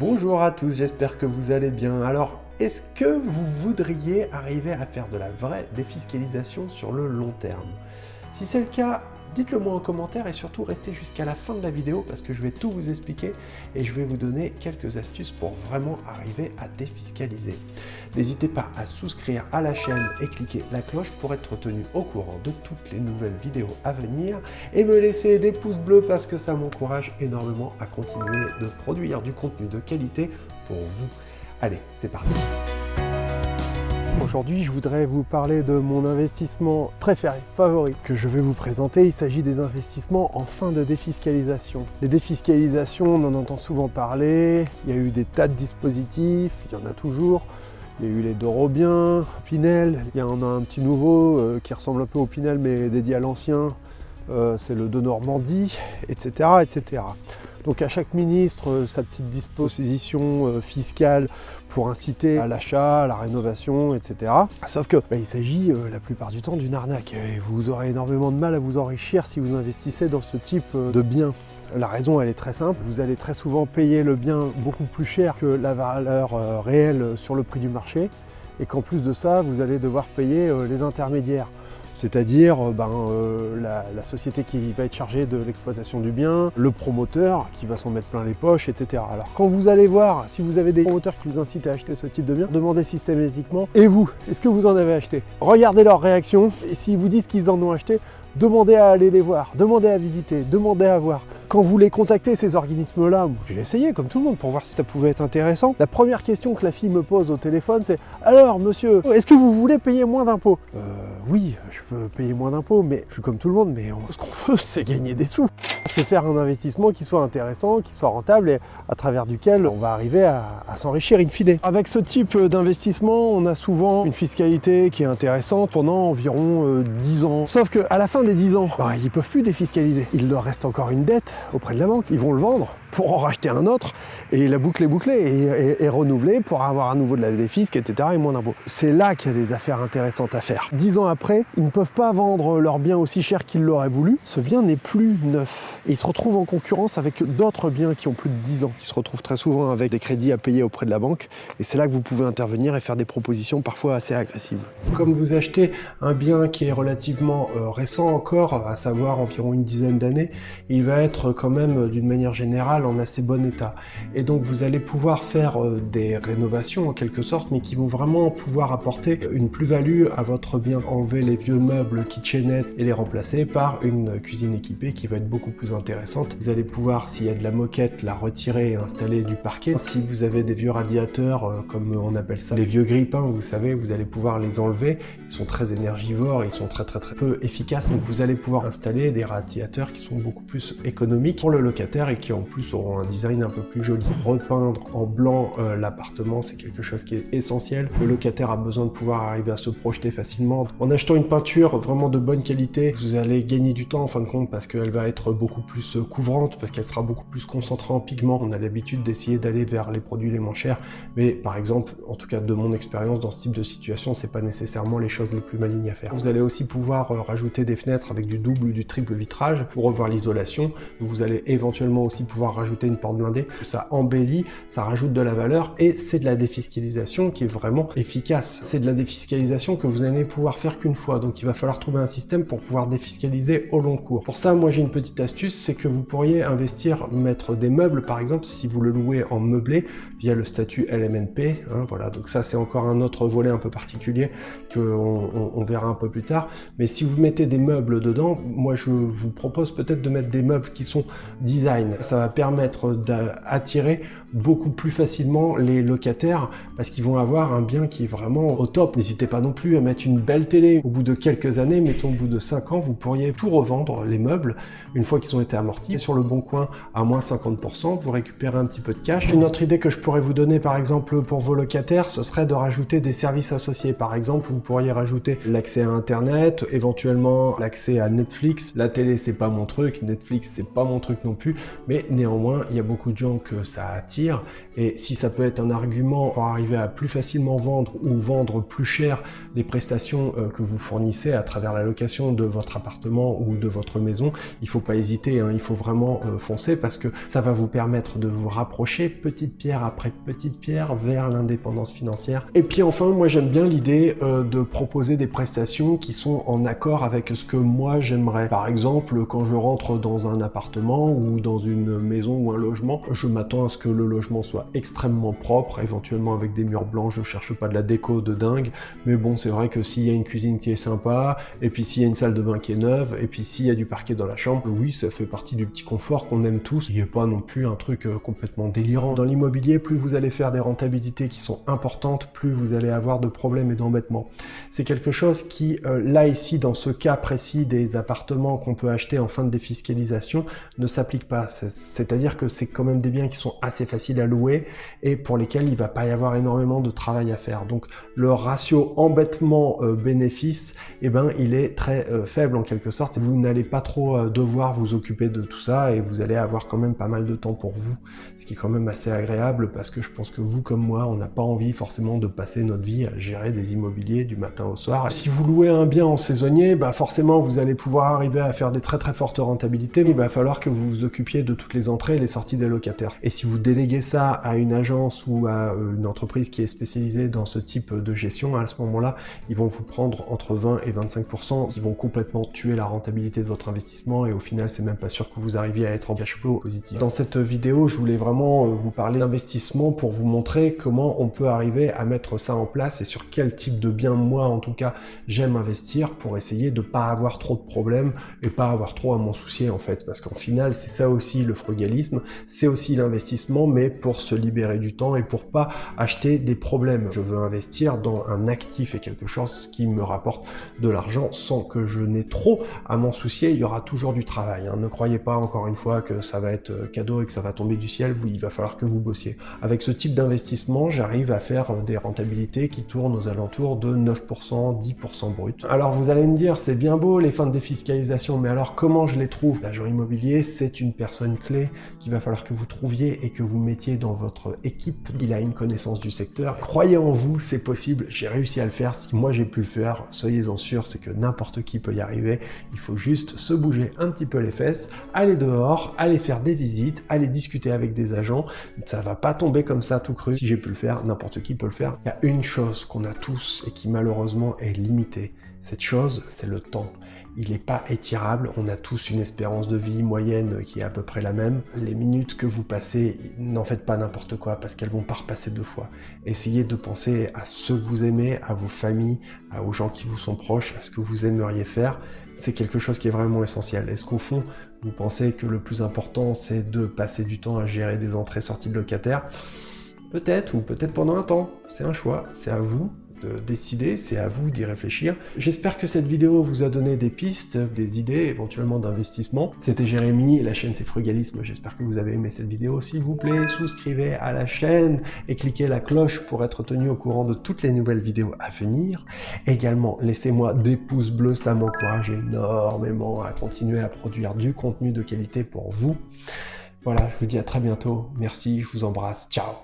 Bonjour à tous, j'espère que vous allez bien. Alors, est-ce que vous voudriez arriver à faire de la vraie défiscalisation sur le long terme? Si c'est le cas, Dites-le moi en commentaire et surtout restez jusqu'à la fin de la vidéo parce que je vais tout vous expliquer et je vais vous donner quelques astuces pour vraiment arriver à défiscaliser. N'hésitez pas à souscrire à la chaîne et cliquer la cloche pour être tenu au courant de toutes les nouvelles vidéos à venir et me laisser des pouces bleus parce que ça m'encourage énormément à continuer de produire du contenu de qualité pour vous. Allez, c'est parti Aujourd'hui, je voudrais vous parler de mon investissement préféré, favori, que je vais vous présenter. Il s'agit des investissements en fin de défiscalisation. Les défiscalisations, on en entend souvent parler. Il y a eu des tas de dispositifs, il y en a toujours. Il y a eu les Dorobiens, Pinel, il y en a un petit nouveau euh, qui ressemble un peu au Pinel mais dédié à l'ancien, euh, c'est le de Normandie, etc. etc. Donc à chaque ministre, euh, sa petite disposition euh, fiscale pour inciter à l'achat, à la rénovation, etc. Sauf que bah, il s'agit euh, la plupart du temps d'une arnaque et vous aurez énormément de mal à vous enrichir si vous investissez dans ce type de biens. La raison, elle est très simple. Vous allez très souvent payer le bien beaucoup plus cher que la valeur réelle sur le prix du marché et qu'en plus de ça, vous allez devoir payer les intermédiaires c'est-à-dire euh, ben, euh, la, société qui va être chargée de l'exploitation du bien, le promoteur qui va s'en mettre plein les poches, etc. Alors quand vous allez voir, si vous avez des promoteurs qui vous incitent à acheter ce type de bien, demandez systématiquement « Et vous, est-ce que vous en avez acheté ?» Regardez leur réaction, et s'ils vous disent qu'ils en ont acheté, demandez à aller les voir, demandez à visiter, demandez à voir. Quand vous les contactez, ces organismes-là, j'ai essayé comme tout le monde pour voir si ça pouvait être intéressant. La première question que la fille me pose au téléphone, c'est « Alors, monsieur, est-ce que vous voulez payer moins d'impôts? Euh, Oui, je veux payer moins d'impôts, mais je suis comme tout le monde, mais ce qu'on veut, c'est gagner des sous. C'est faire un investissement qui soit intéressant, qui soit rentable et à travers duquel on va arriver à, s'enrichir in fine. Avec ce type d'investissement, on a souvent une fiscalité qui est intéressante pendant environ 10 euh, ans. Sauf qu'à la fin des 10 ans, bah, ils ne peuvent plus défiscaliser. Il leur reste encore une dette auprès de la banque. Ils vont le vendre pour en racheter un autre et la boucle est bouclée et, renouvelée pour avoir à nouveau de la défisque, etc. et moins d'impôts. C'est là qu'il y a des affaires intéressantes à faire. Dix ans après, ils ne peuvent pas vendre leur bien aussi cher qu'ils l'auraient voulu. Ce bien n'est plus neuf et ils se retrouvent en concurrence avec d'autres biens qui ont plus de 10 ans. Ils se retrouvent très souvent avec des crédits à payer auprès de la banque et c'est là que vous pouvez intervenir et faire des propositions parfois assez agressives. Comme vous achetez un bien qui est relativement euh, récent encore, à savoir environ une dizaine d'années, il va être quand même d'une manière générale en assez bon état. Et donc vous allez pouvoir faire euh, des rénovations en quelque sorte, mais qui vont vraiment pouvoir apporter une plus-value à votre bien. Enlever les vieux meubles kitchenette et les remplacer par une cuisine équipée qui va être beaucoup plus intéressante. Vous allez pouvoir, s'il y a de la moquette, la retirer et installer du parquet. Si vous avez des vieux radiateurs, euh, comme on appelle ça, les vieux grippins, vous savez, vous allez pouvoir les enlever. Ils sont très énergivores, ils sont très très très peu efficaces. Donc vous allez pouvoir installer des radiateurs qui sont beaucoup plus économiques pour le locataire et qui en plus auront un design un peu plus joli. Repeindre en blanc euh, l'appartement, c'est quelque chose qui est essentiel. Le locataire a besoin de pouvoir arriver à se projeter facilement. En achetant une peinture vraiment de bonne qualité, vous allez gagner du temps en fin de compte parce qu'elle va être beaucoup plus euh, couvrante, parce qu'elle sera beaucoup plus concentrée en pigments. On a l'habitude d'essayer d'aller vers les produits les moins chers, mais par exemple, en tout cas de mon expérience dans ce type de situation, c'est pas nécessairement les choses les plus malignes à faire. Vous allez aussi pouvoir euh, rajouter des fenêtres avec du double ou du triple vitrage pour revoir l'isolation. Vous allez éventuellement aussi pouvoir rajouter une porte blindée, ça embellit, ça rajoute de la valeur et c'est de la défiscalisation qui est vraiment efficace. C'est de la défiscalisation que vous n'allez pouvoir faire qu'une fois, donc il va falloir trouver un système pour pouvoir défiscaliser au long cours. Pour ça, moi j'ai une petite astuce, c'est que vous pourriez investir, mettre des meubles par exemple, si vous le louez en meublé via le statut LMNP, hein, voilà, donc ça c'est encore un autre volet un peu particulier qu'on on, verra un peu plus tard, mais si vous mettez des meubles dedans, moi je vous propose peut-être de mettre des meubles qui sont design, ça va permettre permettre d'attirer beaucoup plus facilement les locataires parce qu'ils vont avoir un bien qui est vraiment au top. N'hésitez pas non plus à mettre une belle télé. Au bout de quelques années, mettons au bout de 5 ans, vous pourriez tout revendre, les meubles, une fois qu'ils ont été amortis. Sur le bon coin, à moins 50%, vous récupérez un petit peu de cash. Une autre idée que je pourrais vous donner, par exemple, pour vos locataires, ce serait de rajouter des services associés. Par exemple, vous pourriez rajouter l'accès à Internet, éventuellement l'accès à Netflix. La télé, c'est pas mon truc, Netflix, c'est pas mon truc non plus, mais néanmoins, Il y a beaucoup de gens que ça attire et si ça peut être un argument pour arriver à plus facilement vendre ou vendre plus cher les prestations euh, que vous fournissez à travers la location de votre appartement ou de votre maison, il faut pas hésiter, hein, il faut vraiment euh, foncer parce que ça va vous permettre de vous rapprocher petite pierre après petite pierre vers l'indépendance financière. Et puis enfin, moi j'aime bien l'idée euh, de proposer des prestations qui sont en accord avec ce que moi j'aimerais. Par exemple, quand je rentre dans un appartement ou dans une maison ou un logement, je m'attends à ce que le logement soit extrêmement propre, éventuellement avec des murs blancs, je cherche pas de la déco de dingue, mais bon, c'est vrai que s'il y a une cuisine qui est sympa, et puis s'il y a une salle de bain qui est neuve, et puis s'il y a du parquet dans la chambre, oui, ça fait partie du petit confort qu'on aime tous, il n'y a pas non plus un truc euh, complètement délirant. Dans l'immobilier, plus vous allez faire des rentabilités qui sont importantes, plus vous allez avoir de problèmes et d'embêtements. C'est quelque chose qui, euh, là ici, dans ce cas précis des appartements qu'on peut acheter en fin de défiscalisation, ne s'applique pas. C'est-à-dire que c'est quand même des biens qui sont assez faciles à louer et pour lesquels il va pas y avoir énormément de travail à faire. Donc le ratio embêtement-bénéfice, eh ben, il est très euh, faible en quelque sorte. Vous n'allez pas trop euh, devoir vous occuper de tout ça et vous allez avoir quand même pas mal de temps pour vous, ce qui est quand même assez agréable parce que je pense que vous comme moi, on n'a pas envie forcément de passer notre vie à gérer des immobiliers du matin au soir. Si vous louez un bien en saisonnier, bah forcément vous allez pouvoir arriver à faire des très très fortes rentabilités, mais il va falloir que vous vous occupiez de toutes les entrées les sorties des locataires. Et si vous déléguez ça à une agence ou à euh, une entreprise qui est spécialisée dans ce type de gestion, à ce moment-là, ils vont vous prendre entre 20 et 25%, qui vont complètement tuer la rentabilité de votre investissement et au final, c'est même pas sûr que vous arriviez à être en cash flow positif. Dans cette vidéo, je voulais vraiment euh, vous parler d'investissement pour vous montrer comment on peut arriver à mettre ça en place et sur quel type de bien, moi en tout cas, j'aime investir pour essayer de pas avoir trop de problèmes et pas avoir trop à m'en soucier en fait. Parce qu'en final, c'est ça aussi le c'est aussi l'investissement, mais pour se libérer du temps et pour pas acheter des problèmes. Je veux investir dans un actif et quelque chose qui me rapporte de l'argent sans que je n'ai trop à m'en soucier. Il y aura toujours du travail. Hein. Ne croyez pas encore une fois que ça va être euh, cadeau et que ça va tomber du ciel. il va falloir que vous bossiez. Avec ce type d'investissement, j'arrive à faire euh, des rentabilités qui tournent aux alentours de 9%, 10% brut. Alors vous allez me dire, c'est bien beau les fins de défiscalisation, mais alors comment je les trouve? L'agent immobilier, c'est une personne clé qu'il va falloir que vous trouviez et que vous mettiez dans votre équipe. Il a une connaissance du secteur. Croyez en vous, c'est possible. J'ai réussi à le faire. Si moi j'ai pu le faire, soyez-en sûr, c'est que n'importe qui peut y arriver. Il faut juste se bouger un petit peu les fesses, aller dehors, aller faire des visites, aller discuter avec des agents. Ça va pas tomber comme ça tout cru. Si j'ai pu le faire, n'importe qui peut le faire. Il y a une chose qu'on a tous et qui malheureusement est limitée. Cette chose, c'est le temps. Il n'est pas étirable, on a tous une espérance de vie moyenne qui est à peu près la même. Les minutes que vous passez, n'en faites pas n'importe quoi parce qu'elles vont pas repasser deux fois. Essayez de penser à ceux que vous aimez, à vos familles, aux gens qui vous sont proches, à ce que vous aimeriez faire. C'est quelque chose qui est vraiment essentiel. Est-ce qu'au fond, vous pensez que le plus important, c'est de passer du temps à gérer des entrées-sorties de locataires? Peut-être, ou peut-être pendant un temps. C'est un choix, c'est à vous de décider, c'est à vous d'y réfléchir. J'espère que cette vidéo vous a donné des pistes, des idées, éventuellement d'investissement. C'était Jérémy, la chaîne c'est Frugalisme, j'espère que vous avez aimé cette vidéo. S'il vous plaît, souscrivez à la chaîne et cliquez la cloche pour être tenu au courant de toutes les nouvelles vidéos à venir. Également, laissez-moi des pouces bleus, ça m'encourage énormément à continuer à produire du contenu de qualité pour vous. Voilà, je vous dis à très bientôt. Merci, je vous embrasse. Ciao